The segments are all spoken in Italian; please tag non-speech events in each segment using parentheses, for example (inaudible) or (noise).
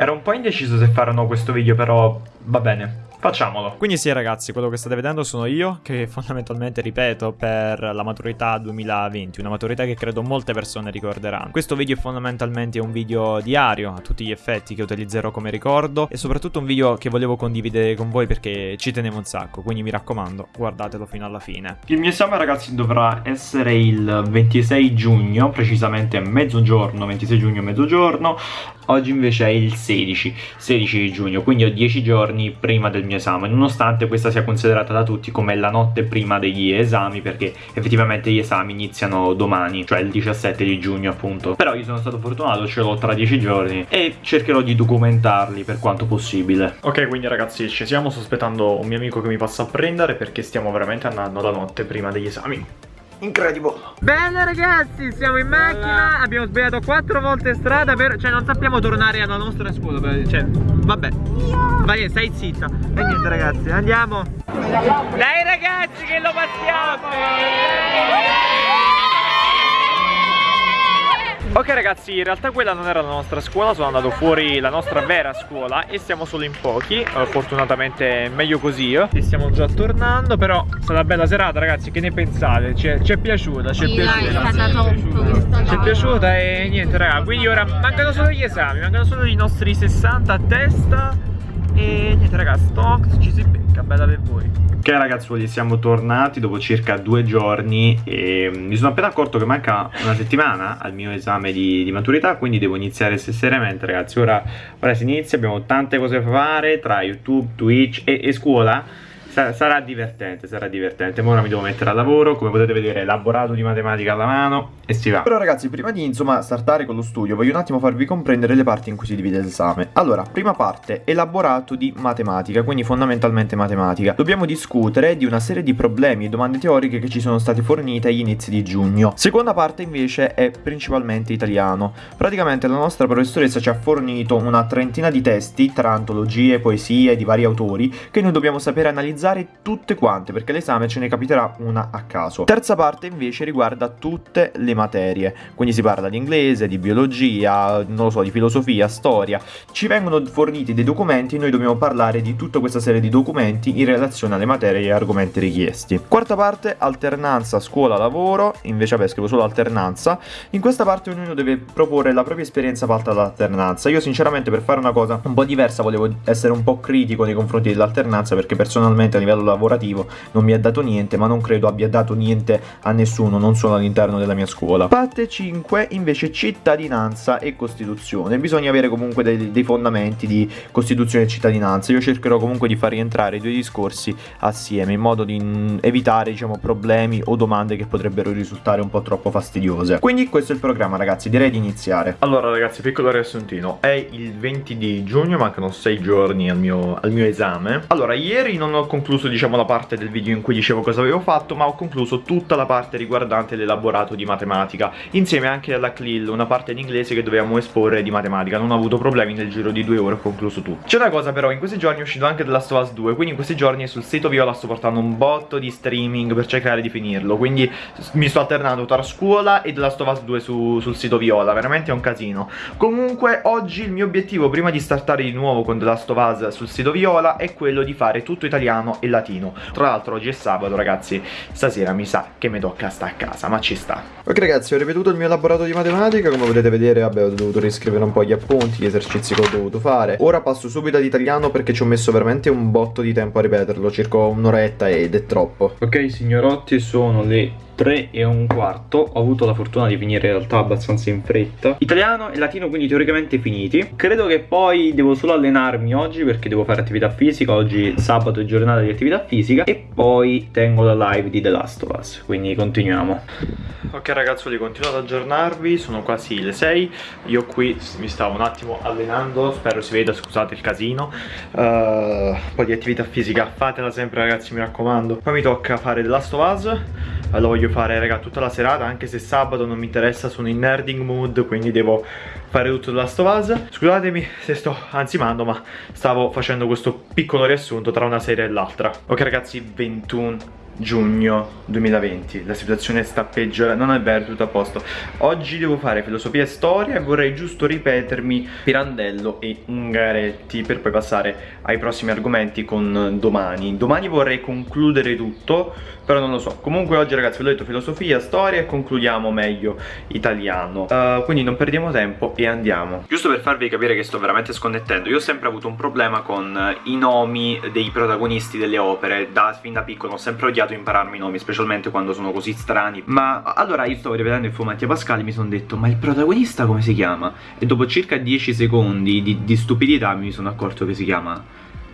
Ero un po' indeciso se fare o no questo video, però va bene. Facciamolo. Quindi sì ragazzi, quello che state vedendo sono io, che (laughs) fondamentalmente ripeto per la maturità 2020, una maturità che credo molte persone ricorderanno. Questo video è fondamentalmente un video diario a tutti gli effetti che utilizzerò come ricordo e soprattutto un video che volevo condividere con voi perché ci tenevo un sacco, quindi mi raccomando, guardatelo fino alla fine. Il mio esame ragazzi dovrà essere il 26 giugno, precisamente mezzogiorno, 26 giugno mezzogiorno, oggi invece è il 16, 16 giugno, quindi ho 10 giorni prima del mio esame, nonostante questa sia considerata da tutti come la notte prima degli esami, perché effettivamente gli esami iniziano domani, cioè il 17 di giugno appunto. Però io sono stato fortunato, ce l'ho tra 10 giorni e cercherò di documentarli per quanto possibile. Ok, quindi ragazzi ci siamo, sto aspettando un mio amico che mi passa a prendere perché stiamo veramente andando la notte prima degli esami. Incredible. Bene ragazzi, siamo in macchina. Abbiamo sbagliato quattro volte strada per... Cioè non sappiamo tornare alla nostra scuola per... Cioè, vabbè. Vai, stai zitta. E niente ragazzi, andiamo. Dai ragazzi che lo passiamo Ok ragazzi, in realtà quella non era la nostra scuola, sono andato fuori la nostra vera scuola e siamo solo in pochi, uh, fortunatamente meglio così. E stiamo già tornando, però è stata una bella serata ragazzi, che ne pensate? Ci è, ci è piaciuta, ci è piaciuta. Ci è piaciuta e niente raga, quindi ora mancano solo gli esami, mancano solo i nostri 60 a testa e niente raga, stock ci si becca, bella per voi. Ok ragazzuoli siamo tornati dopo circa due giorni e mi sono appena accorto che manca una settimana al mio esame di, di maturità quindi devo iniziare seriamente ragazzi. Ora, ora si inizia abbiamo tante cose da fare tra youtube, twitch e, e scuola sarà divertente, sarà divertente. Ora mi devo mettere al lavoro, come potete vedere, elaborato di matematica alla mano e si va. Però ragazzi, prima di insomma startare con lo studio, voglio un attimo farvi comprendere le parti in cui si divide l'esame. Allora, prima parte, elaborato di matematica, quindi fondamentalmente matematica. Dobbiamo discutere di una serie di problemi e domande teoriche che ci sono state fornite agli inizi di giugno. Seconda parte invece è principalmente italiano. Praticamente la nostra professoressa ci ha fornito una trentina di testi tra antologie, poesie di vari autori che noi dobbiamo sapere analizzare tutte quante perché l'esame ce ne capiterà una a caso. Terza parte invece riguarda tutte le materie, quindi si parla di inglese, di biologia, non lo so, di filosofia, storia. Ci vengono forniti dei documenti e noi dobbiamo parlare di tutta questa serie di documenti in relazione alle materie e argomenti richiesti. Quarta parte, alternanza scuola-lavoro, invece vabbè scrivo solo alternanza. In questa parte ognuno deve proporre la propria esperienza fatta dall'alternanza. Io sinceramente per fare una cosa un po' diversa volevo essere un po' critico nei confronti dell'alternanza perché personalmente a livello lavorativo non mi ha dato niente ma non credo abbia dato niente a nessuno non solo all'interno della mia scuola. Parte 5 invece cittadinanza e costituzione. Bisogna avere comunque dei, dei fondamenti di costituzione e cittadinanza. Io cercherò comunque di far rientrare i due discorsi assieme in modo di mm, evitare diciamo problemi o domande che potrebbero risultare un po' troppo fastidiose. Quindi questo è il programma ragazzi. Direi di iniziare. Allora ragazzi piccolo riassuntino. È il 20 di giugno mancano 6 giorni al mio, al mio esame. Allora ieri non ho concluso concluso diciamo la parte del video in cui dicevo cosa avevo fatto ma ho concluso tutta la parte riguardante l'elaborato di matematica insieme anche alla CLIL, una parte in inglese che dovevamo esporre di matematica. Non ho avuto problemi nel giro di due ore ho concluso tutto. C'è una cosa però in questi giorni è uscito anche The Last of Us 2 quindi in questi giorni sul sito Viola sto portando un botto di streaming per cercare di finirlo quindi mi sto alternando tra scuola e The Last of Us 2 su, sul sito Viola veramente è un casino. Comunque oggi il mio obiettivo prima di startare di nuovo con The Last of Us sul sito Viola è quello di fare tutto italiano e latino. Tra l'altro oggi è sabato ragazzi. Stasera mi sa che mi tocca stare a casa Ma ci sta. Ok ragazzi ho ripetuto il mio elaborato di matematica. Come potete vedere vabbè ho dovuto riscrivere un po' gli appunti Gli esercizi che ho dovuto fare. Ora passo subito ad italiano perché ci ho messo veramente un botto di tempo a ripeterlo Circa un'oretta ed è troppo. Ok signorotti sono le 3 e un quarto. Ho avuto la fortuna di finire in realtà abbastanza in fretta. Italiano e latino quindi teoricamente finiti. Credo che poi devo solo allenarmi oggi perché devo fare attività fisica. Oggi sabato è giornata di attività fisica E poi tengo la live di The Last of Us Quindi continuiamo. Ok ragazzi, continuo ad aggiornarvi, sono quasi le 6 Io qui mi stavo un attimo allenando, spero si veda, scusate il casino. Uh, Un po' di attività fisica, fatela sempre ragazzi mi raccomando. Poi mi tocca fare The Last of Us. Lo voglio fare raga tutta la serata anche se sabato non mi interessa sono in nerding mood quindi devo fare tutto la stovaz scusatemi se sto ansimando ma stavo facendo questo piccolo riassunto tra una serie e l'altra. Ok ragazzi 21 giugno 2020 la situazione sta peggiorando non è vero tutto a posto. Oggi devo fare filosofia e storia e vorrei giusto ripetermi Pirandello e Ungaretti per poi passare ai prossimi argomenti con domani. Domani vorrei concludere tutto però non lo so. Comunque oggi ragazzi vi ho detto filosofia, storia e concludiamo meglio italiano. Uh, quindi non perdiamo tempo e andiamo. Giusto per farvi capire che sto veramente sconnettendo io ho sempre avuto un problema con i nomi dei protagonisti delle opere. Da fin da piccolo ho sempre odiato impararmi i nomi specialmente quando sono così strani. Ma allora io stavo rivedendo il film Mattia Pascali mi sono detto ma il protagonista come si chiama? E dopo circa 10 secondi di, di stupidità mi sono accorto che si chiama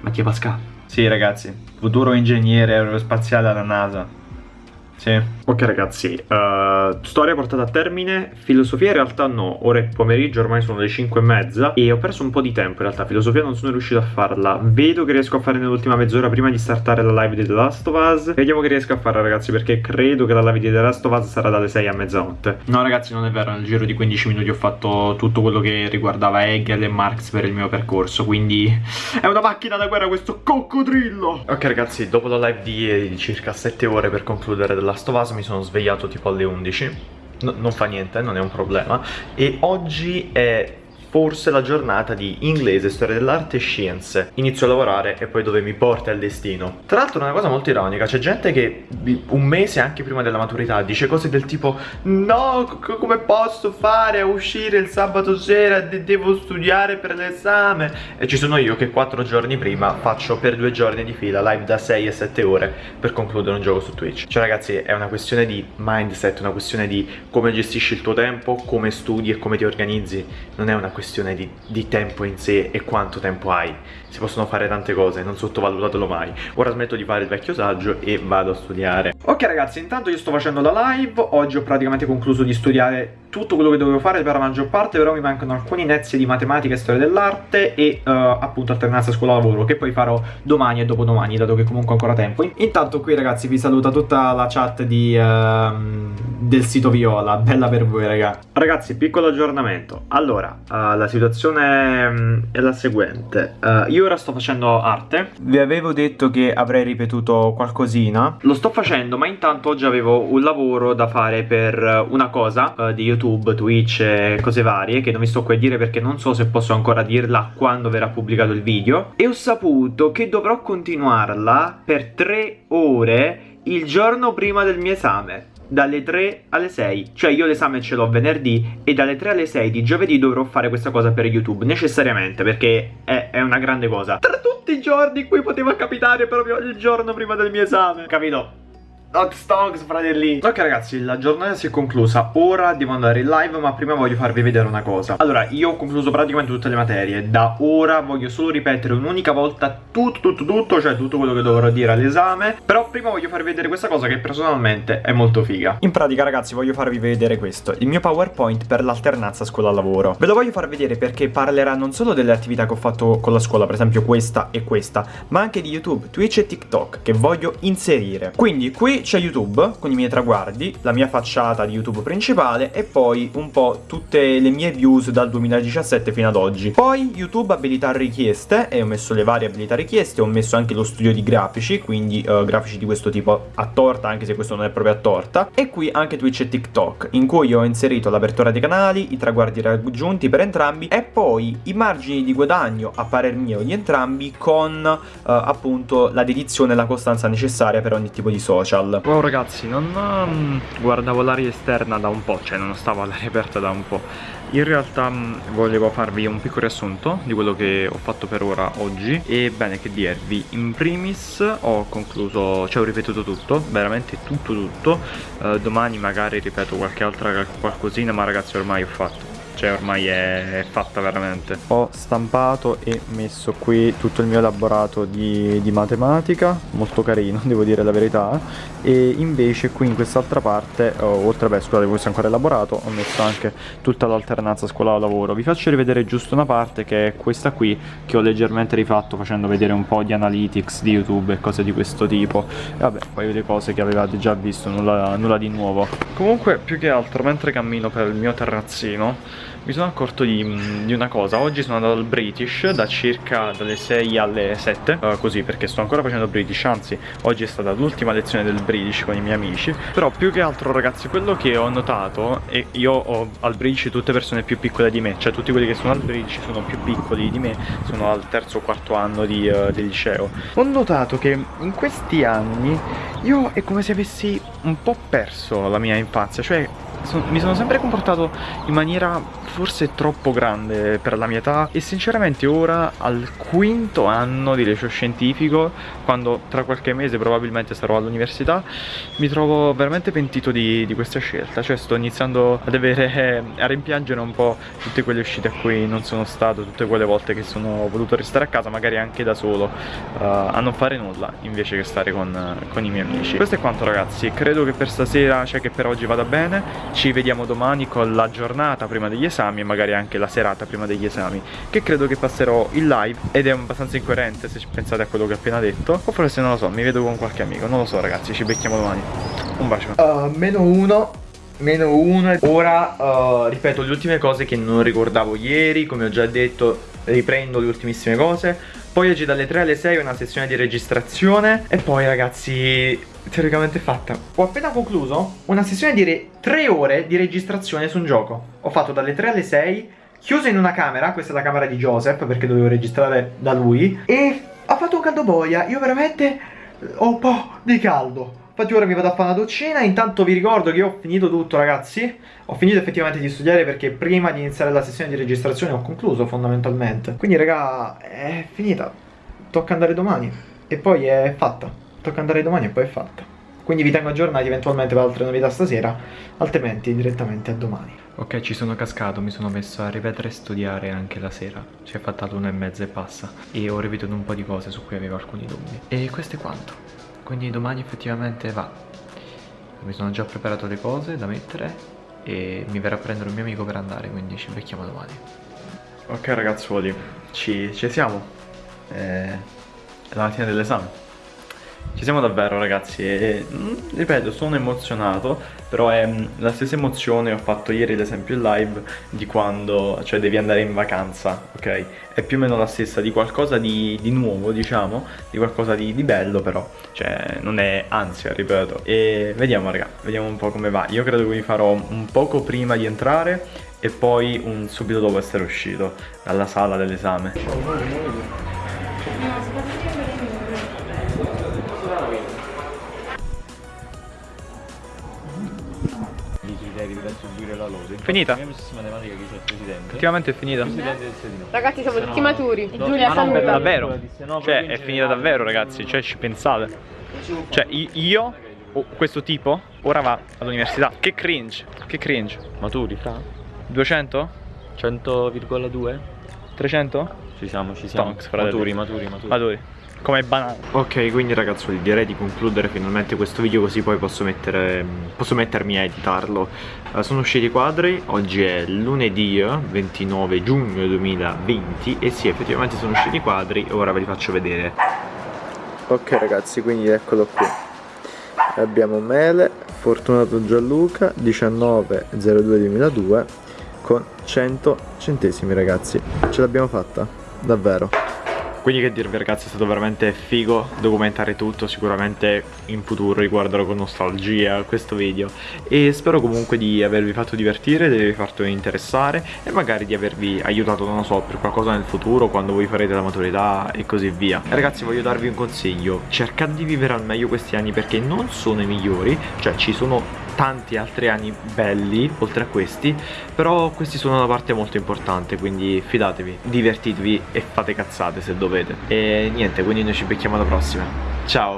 Mattia Pascali Sì ragazzi, futuro ingegnere aerospaziale alla NASA sì. Ok ragazzi, uh, storia portata a termine, filosofia in realtà no, ora è pomeriggio, ormai sono le 5 e mezza e ho perso un po' di tempo in realtà, filosofia non sono riuscito a farla, vedo che riesco a fare nell'ultima mezz'ora prima di startare la live di The Last of Us, vediamo che riesco a farla ragazzi perché credo che la live di The Last of Us sarà dalle 6 a mezzanotte. No ragazzi non è vero, nel giro di 15 minuti ho fatto tutto quello che riguardava Hegel e Marx per il mio percorso, quindi (laughs) è una macchina da guerra questo coccodrillo! Ok ragazzi, dopo la live di circa 7 ore per concludere Last Last of Us mi sono svegliato tipo alle 11 no, Non fa niente, non è un problema. E oggi è forse la giornata di inglese, storia dell'arte e scienze. Inizio a lavorare e poi dove mi porta il destino. Tra l'altro una cosa molto ironica, c'è gente che un mese anche prima della maturità dice cose del tipo No, come posso fare a uscire il sabato sera, De devo studiare per l'esame. E ci sono io che quattro giorni prima faccio per due giorni di fila live da 6 e 7 ore per concludere un gioco su Twitch. Cioè ragazzi è una questione di mindset, una questione di come gestisci il tuo tempo, come studi e come ti organizzi. Non è una questione questione di, di, tempo in sé e quanto tempo hai. Si possono fare tante cose, non sottovalutatelo mai. Ora smetto di fare il vecchio saggio e vado a studiare. Ok ragazzi intanto io sto facendo la live. Oggi ho praticamente concluso di studiare tutto quello che dovevo fare per la maggior parte però mi mancano alcuni inezie di matematica e storia dell'arte e uh, appunto alternanza scuola-lavoro che poi farò domani e dopodomani dato che comunque ho ancora tempo. Intanto qui ragazzi vi saluta tutta la chat di, uh, del sito Viola. Bella per voi raga. Ragazzi piccolo aggiornamento. Allora uh, la situazione mm, è la seguente. Uh, Io ora sto facendo arte. Vi avevo detto che avrei ripetuto qualcosina. Lo sto facendo ma intanto oggi avevo un lavoro da fare per una cosa uh, Di YouTube, Twitch e cose varie Che non vi sto qui a dire perché non so se posso ancora dirla quando verrà pubblicato il video. E ho saputo che dovrò continuarla per tre ore il giorno prima del mio esame dalle 3 alle 6 Cioè io l'esame ce l'ho venerdì E dalle 3 alle 6 di giovedì dovrò fare questa cosa per YouTube Necessariamente perché è, è una grande cosa. Tra tutti i giorni in cui poteva capitare proprio il giorno prima del mio esame. Capito? Hot Stonks, fratelli. Ok ragazzi, la giornata si è conclusa. Ora devo andare in live Ma prima voglio farvi vedere una cosa. Allora, io ho concluso praticamente tutte le materie. Da ora voglio solo ripetere un'unica volta Tutto, tutto, tutto Cioè tutto quello che dovrò dire all'esame. Però prima voglio farvi vedere questa cosa Che personalmente è molto figa. In pratica ragazzi, voglio farvi vedere questo. Il mio PowerPoint per l'alternanza scuola-lavoro. Ve lo voglio far vedere perché parlerà non solo delle attività che ho fatto con la scuola Per esempio questa e questa Ma anche di YouTube, Twitch e TikTok Che voglio inserire. Quindi qui c'è YouTube con i miei traguardi, la mia facciata di YouTube principale e poi un po' tutte le mie views dal 2017 fino ad oggi. Poi YouTube abilità richieste e ho messo le varie abilità richieste, ho messo anche lo studio di grafici, quindi uh, grafici di questo tipo a torta anche se questo non è proprio a torta e qui anche Twitch e TikTok in cui ho inserito l'apertura dei canali, i traguardi raggiunti per entrambi e poi i margini di guadagno a parer mio di entrambi con uh, appunto la dedizione e la costanza necessaria per ogni tipo di social. Wow ragazzi, non um, guardavo l'aria esterna da un po', cioè non stavo (laughs) all'aria aperta da un po'. In realtà um, volevo farvi un piccolo riassunto di quello che ho fatto per ora oggi. E bene che dirvi, in primis ho concluso, cioè ho ripetuto tutto, veramente tutto tutto. Uh, Domani magari ripeto qualche altra qualcosina ma ragazzi ormai ho fatto cioè ormai è, è, fatta veramente. Ho stampato e messo qui tutto il mio elaborato di, di matematica molto carino (laughs) devo dire la verità. E invece qui in quest'altra parte oh, oltre a beh scusate questo è ancora elaborato ho messo anche tutta l'alternanza scuola-lavoro. Vi faccio rivedere giusto una parte che è questa qui che ho leggermente rifatto facendo vedere un po' di analytics di youtube e cose di questo tipo. E vabbè poi le cose che avevate già visto nulla, nulla di nuovo. Comunque più che altro mentre cammino per il mio terrazzino mi sono accorto di, di, una cosa. Oggi sono andato al British da circa dalle 6 alle 7 uh, Così perché sto ancora facendo British Anzi oggi è stata l'ultima lezione del British con i miei amici. Però più che altro ragazzi quello che ho notato E io ho al British tutte persone più piccole di me Cioè tutti quelli che sono al British sono più piccoli di me Sono al terzo o quarto anno di, uh, del liceo. Ho notato che in questi anni io è come se avessi un po' perso la mia infanzia Cioè son, mi sono sempre comportato in maniera forse troppo grande per la mia età e sinceramente ora al quinto anno di liceo scientifico quando tra qualche mese probabilmente sarò all'università mi trovo veramente pentito di, di, questa scelta. Cioè sto iniziando ad avere a rimpiangere un po' tutte quelle uscite a cui non sono stato tutte quelle volte che sono voluto restare a casa magari anche da solo uh, a non fare nulla invece che stare con, con i miei amici. Questo è quanto ragazzi. Credo che per stasera cioè che per oggi vada bene. Ci vediamo domani con la giornata prima degli esami esami e magari anche la serata prima degli esami che credo che passerò in live ed è abbastanza incoerente se pensate a quello che ho appena detto o forse non lo so mi vedo con qualche amico non lo so ragazzi ci becchiamo domani. Un bacio. Uh, meno uno meno uno ora uh, ripeto le ultime cose che non ricordavo ieri come ho già detto riprendo le ultimissime cose poi oggi dalle 3 alle 6 una sessione di registrazione. E poi ragazzi teoricamente fatta. Ho appena concluso una sessione di 3 ore di registrazione su un gioco. Ho fatto dalle 3 alle 6 Chiuso in una camera, questa è la camera di Joseph perché dovevo registrare da lui E ha fatto un caldo boia, io veramente ho un po' di caldo Infatti ora mi vado a fare una doccina, intanto vi ricordo che ho finito tutto ragazzi. Ho finito effettivamente di studiare perché prima di iniziare la sessione di registrazione ho concluso fondamentalmente. Quindi raga, è finita. Tocca andare domani E poi è fatta. Tocca andare domani e poi è fatta. Quindi vi tengo aggiornati eventualmente per altre novità stasera. Altrimenti direttamente a domani. Ok, ci sono cascato, mi sono messo a ripetere e studiare anche la sera. Si è fatta l'una e mezza e passa. E ho ripetuto un po' di cose su cui avevo alcuni dubbi. E questo è quanto quindi domani effettivamente va. Mi sono già preparato le cose da mettere e mi verrà a prendere un mio amico per andare quindi ci becchiamo domani. Ok ragazzuoli ci, ci siamo. È la mattina dell'esame ci siamo davvero ragazzi e mm, ripeto sono emozionato però è mm, la stessa emozione ho fatto ieri l'esempio in live di quando cioè devi andare in vacanza ok? È più o meno la stessa di qualcosa di, di nuovo diciamo di qualcosa di, di, bello però cioè non è ansia ripeto. E vediamo raga vediamo un po' come va. Io credo che vi farò un poco prima di entrare e poi un subito dopo essere uscito dalla sala dell'esame Finita? Effettivamente è finita. Ragazzi siamo tutti maturi. No, Giulia ma per davvero. Cioè è finita davvero ragazzi, cioè ci pensate. Cioè io, oh, questo tipo, ora va all'università. Che cringe, che cringe. Maturi, fra? 200? 100,2? 300? Ci siamo, ci siamo. Stonks, maturi, maturi, maturi. Maturi come banale. Ok quindi ragazzi direi di concludere finalmente questo video così poi posso, mettere, posso mettermi a editarlo. Uh, Sono usciti i quadri, oggi è lunedì 29 giugno 2020 E sì effettivamente sono usciti i quadri ora ve li faccio vedere. Ok ragazzi quindi eccolo qui. Abbiamo Mele, Fortunato Gianluca 19.02.2002 con 100 centesimi ragazzi. Ce l'abbiamo fatta, davvero quindi che dirvi ragazzi è stato veramente figo documentare tutto Sicuramente in futuro riguarderò con nostalgia questo video. E spero comunque di avervi fatto divertire, di avervi fatto interessare E magari di avervi aiutato, non lo so, per qualcosa nel futuro Quando voi farete la maturità e così via. E Ragazzi voglio darvi un consiglio. Cercate di vivere al meglio questi anni perché non sono i migliori Cioè ci sono tanti altri anni belli oltre a questi però questi sono una parte molto importante quindi fidatevi divertitevi e fate cazzate se dovete. E niente quindi noi ci becchiamo alla prossima. Ciao